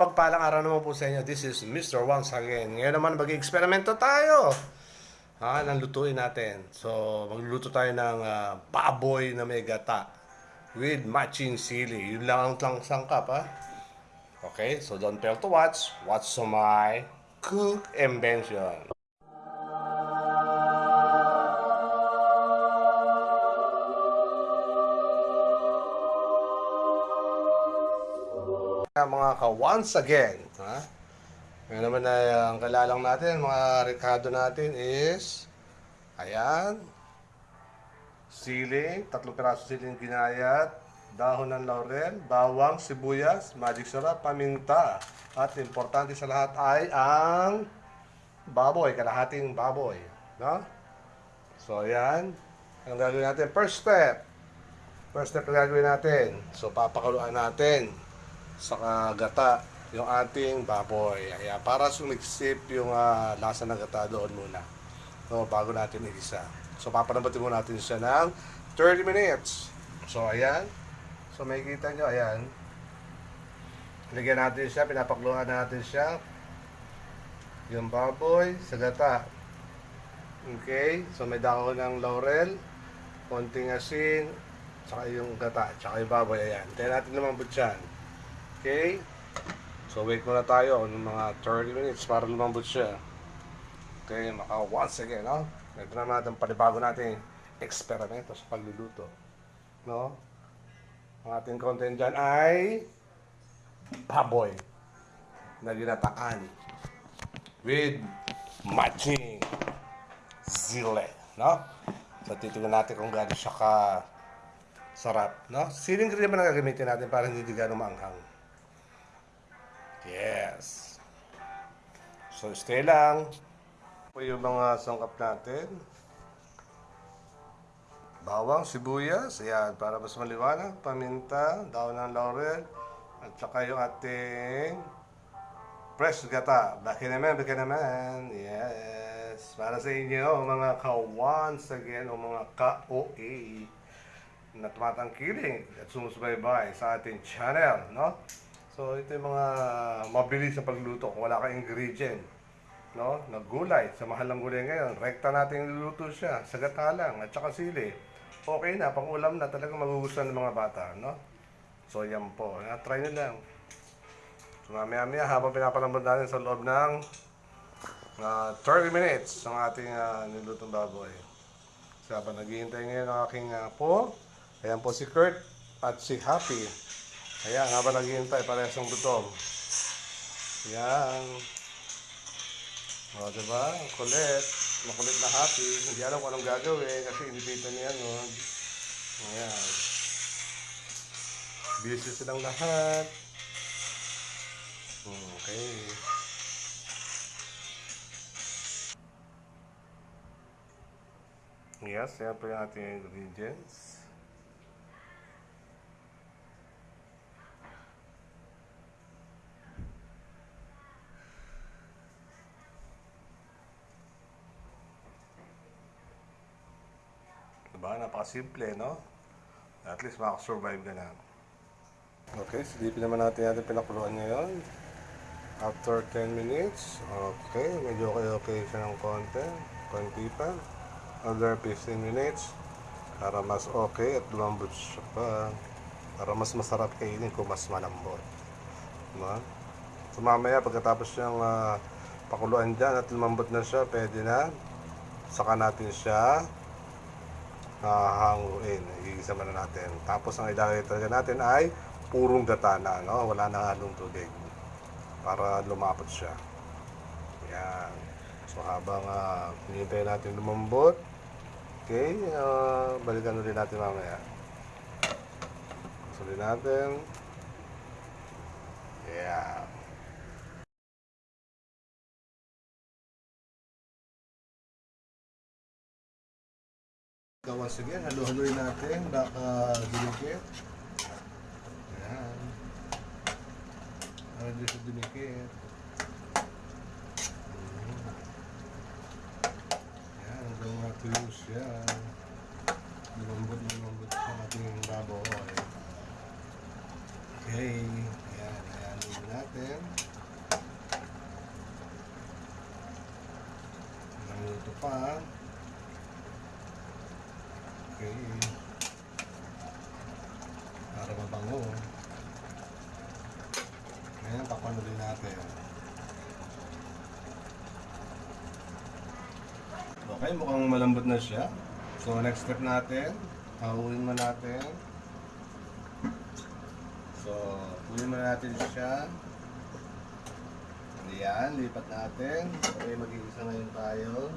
mapagpalang araw naman po sa inyo. This is Mr. Once again. Ngayon naman mag-eksperimento tayo. Ha, nang lutuin natin. So, magluluto tayo ng ah, baboy na may gata with matching sili. Yun lang ang lang sangkap, ha? Okay, so don't fail to watch. Watch so my cook invention. Mga ka, once again, ha? Ngayon naman na ang kalalang natin, mga rekado natin is, ayan, siling, tatlong piraso siling ginayat, dahon ng laurel, bawang, sibuyas, magic sarap, paminta. At importante sa lahat ay ang baboy, kalahating baboy. No? So, ayan. Ang gagawin natin, first step. First step na gagawin natin. So, papakaluan natin sa gata yung ating baboy. Kaya para sumiksip yung ah, lasa ng gata doon muna. No, bago natin igisa. So papanambatin muna natin siya ng 30 minutes. So ayan. So may kita nyo, ayan. Lagyan natin siya, pinapakluhan natin siya. Yung baboy sa gata. Okay, so may dahon ng laurel, konting asin, tsaka yung gata, tsaka yung baboy, ayan. Tayo natin lumambot yan. Okay? So wait muna tayo ng mga 30 minutes para lumambot siya. Okay, maka once again, no? Ito na natin panibago natin eksperimento sa pagluluto. No? Ang ating content dyan ay baboy na ginataan with matching zile, no? So titingnan natin kung gaano siya ka sarap, no? Siling green naman ang gagamitin natin para hindi gano'ng maanghang. Yes. So, stay lang. Po yung mga sangkap natin. Bawang, sibuyas, ayan, para mas maliwanag, paminta, daon ng laurel, at saka yung ating fresh gata. Baki naman, baki naman. Yes. Para sa inyo, mga ka-once again, o mga ka-OA na tumatangkiling at sumusubaybay sa ating channel, no? So, ito yung mga mabilis na pagluto kung wala kang ingredient. No? Naggulay. Sa mahal ng gulay ngayon, rekta natin luluto siya. Sa gata lang at saka sili. Okay na, pang ulam na talagang magugustuhan ng mga bata. No? So, yan po. Na, try nyo lang. So, mamaya-maya habang pinapalambot natin sa loob ng uh, 30 minutes ang ating uh, nilutong baboy. So, habang naghihintay ngayon ang aking uh, po, ayan po si Kurt at si Happy. Ayan, habang naghihintay, parehas ang gutom. Ayan. O, diba? Ang kulit. Makulit na happy. Hindi alam kung anong gagawin kasi inipitan niya nun. Ayan. Busy silang lahat. Okay. Yes, yan po yung ating ingredients. Diba? Napakasimple, no? At least makasurvive ka na. Okay, silipin naman natin natin pinakuluan ngayon. After 10 minutes, okay, medyo okay-okay siya ng konti. Konti pa. Another 15 minutes. Para mas okay at lumambot siya pa. Para mas masarap kainin kung mas malambot. Diba? So mamaya pagkatapos siyang ah, pakuluan dyan at lumambot na siya, pwede na. Saka natin siya hahanguin. Igisa na natin. Tapos ang ilalagay talaga natin ay purong gata na, no? Wala na halong tubig. Para lumapot siya. Yan. So habang uh, hinihintay natin lumambot, okay, uh, balikan ulit natin mamaya. Ulit natin. Yeah. Gawas again, halo-haloy natin, baka dinikit. Ayan. Para di siya dinikit. Ayan, hanggang matuyo siya. Lumambot, lumambot sa ating baboy. Okay, ayan, ayan, ayan natin. minuto pa. Okay. Para mabango. Ngayon, papanuloy natin. Okay, mukhang malambot na siya. So, next step natin, hahuin mo natin. So, huwin mo natin siya. Ayan, lipat natin. Okay, mag-iisa ngayon tayo.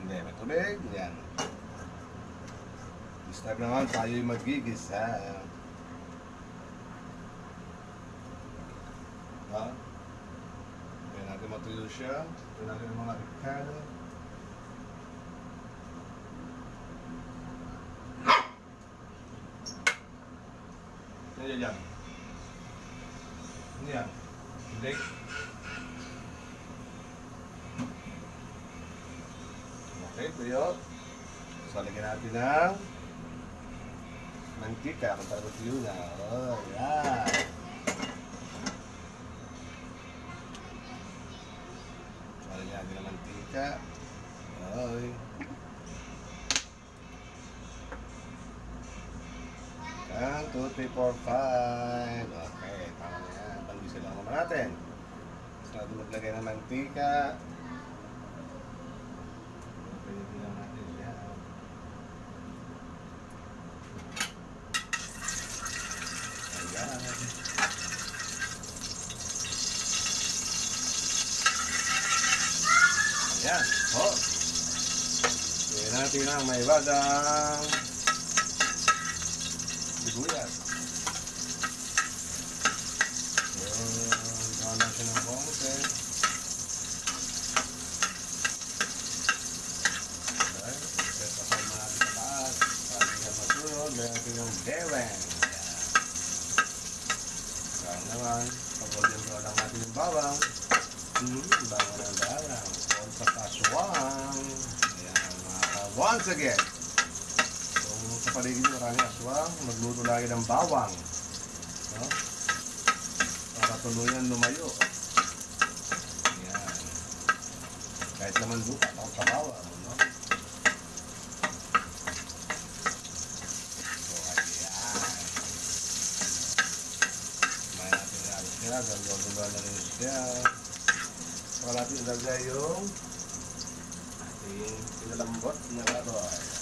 Hindi, may tubig. Yan. This time naman, tayo yung magigisa. Ha? Kaya natin matuyo siya. Ito natin yung mga Ricardo. Ano yan yan? Ano yan? Leg? Okay, tuyo. So, lagyan natin ng mantika kung talaga tuyo na. Oh, yan. So, lagyan natin ng mantika. Okay. One, two, three, four, five. Okay, tama na yan. Panggisin lang naman natin. Gusto natin maglagay ng mantika. Pwede lang natin yan. Ayan. Ayan. Oh. Ayan natin ang may badang sibuyas. Gawa natin ng konti. Okay, mo natin sa taas. Para siya masunod, lagyan natin bawang. Ayan. Naman. Natin yung bawang. Hmm, bawang ng bawang. Ayan, mga ka- once again. Kung sa paligid mo marami aswang, magluto lagi ng bawang. No? Para tuluyan lumayo. Yan. Kahit naman lupa, takot sa bawang. No? So, ayan. May natin na alis siya. Ganda-ganda na rin siya. Saka natin ilagay yung pinalambot na karoy.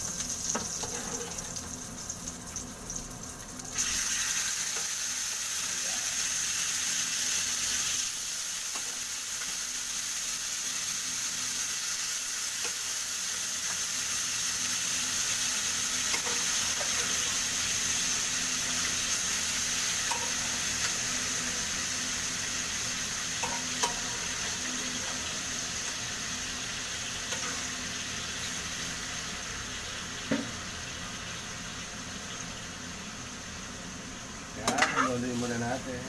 Haluin muna natin.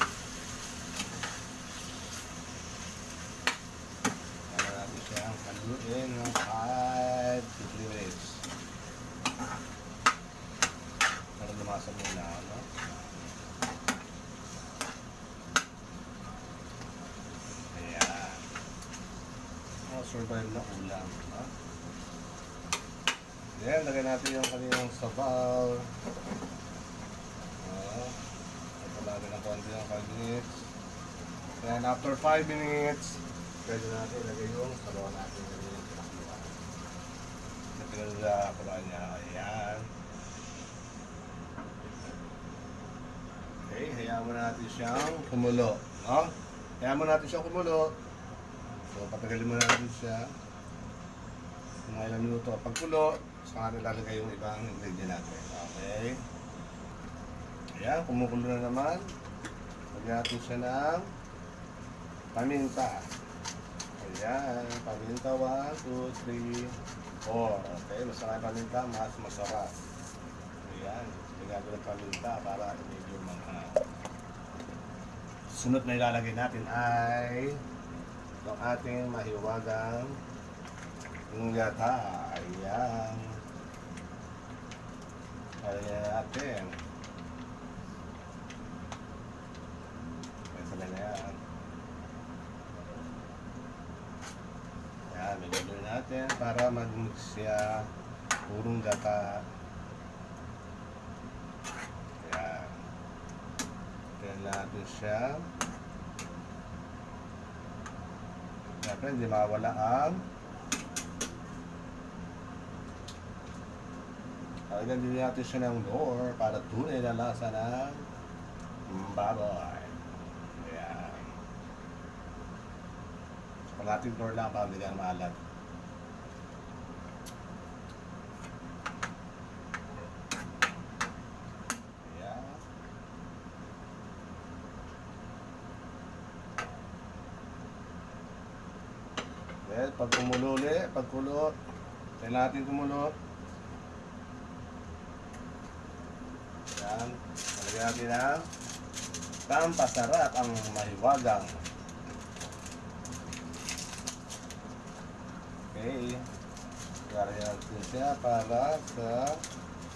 Natin siyang haluin ng 5 to 3 minutes. Para lumasa muna, no? Ayan. Oh, survive na ulam, no? Yan, lagay natin yung kanilang sabaw. Oo. Lang ng konti ng 5 minutes. Then after 5 minutes, pwede natin ilagay yung sabaw natin. Ilagay yung pinakuluan. Sa pinakuluan niya, ayan. Okay, hayaan mo natin siyang kumulo. No? Hayaan mo natin siyang kumulo. So, patagalin mo natin siya. Mga ilang minuto. Pagkulo, saka natin lalagay yung ibang ingredient natin. Okay. Ayan, kumukulo na naman. Lagyan natin siya ng paminta. Ayan, paminta. 1, 2, 3, 4. Okay, mas marami paminta, mas masarap. Ayan, lagyan ko ng paminta para medyo mga sunod na ilalagay natin ay itong ating mahiwagang ngata. Ayan. Lagyan natin. Okay na yan. Yan, binuloy natin para mag-mix siya. Purong gata. Yan. Kaya natin siya. Siyempre, hindi mawala ang Lagyan din natin siya ng door para tunay na lasa ng baboy. Ayan. Kalating door lang para hindi ka maalat. Well, pag kumulo ulit, pag kulo, kailangan natin kumulo. Yan. Talagyan natin ang pampasarap ang mahiwagang. Okay. Talagyan natin siya para sa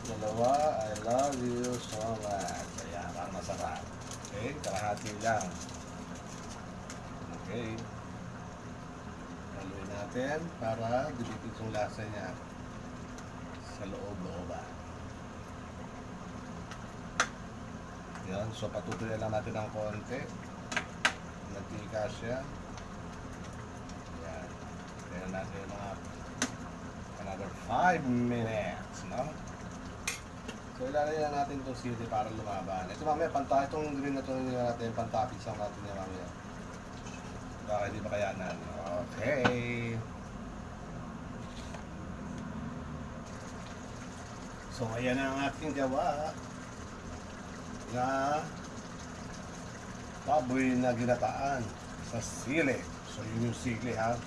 dalawa. I love you so much. Ayan, para masarap. Okay, kalahati lang. Okay. Haluin natin para dumikit yung lasa niya sa loob-looban. Yan, so patutuloy lang natin ng konti. Nagtika siya. Kaya natin yung mga another 5 minutes, no? So ilalagay lang natin itong sili para lumaban. Ito mamaya, panta, itong green na ito natin, pantapis lang natin yan mamaya. Baka hindi makayanan. Okay. So ayan ang aking gawa na baboy na ginataan sa sili. So yun yung sili ha,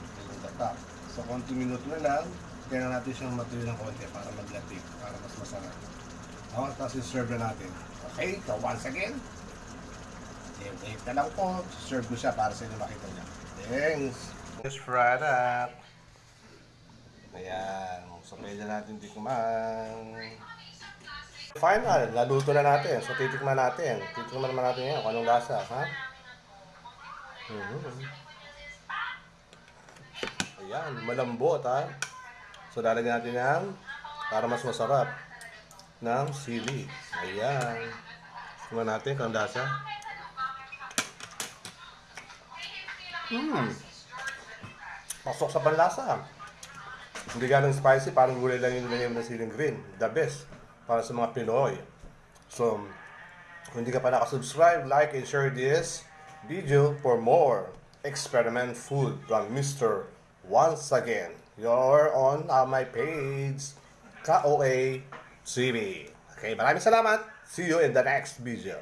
gata. So konti minuto na lang, kaya natin siyang matuloy ng konti para maglatik, para mas masarap. O, tapos i-serve na natin. Okay, so once again, wait na lang po, serve ko siya para sa inyo makita niya. Thanks! Just fried up. Ayan, so pwede natin tikman. Final, naluto na natin. So, titikman natin. Titikman naman natin yan kung anong lasa, ha? Mhm. Ayan, malambot, ha? So, lalagyan natin yan para mas masarap ng sili. Ayan. Tingnan natin kung lasa. Hmm. Pasok sa panlasa. Hindi ganun spicy, parang gulay lang yung nilagay ng siling green. The best para sa mga Pinoy. So, kung hindi ka pa nakasubscribe, like and share this video for more experiment food from Mr. Once again, you're on uh, my page, KOA TV. Okay, maraming salamat. See you in the next video.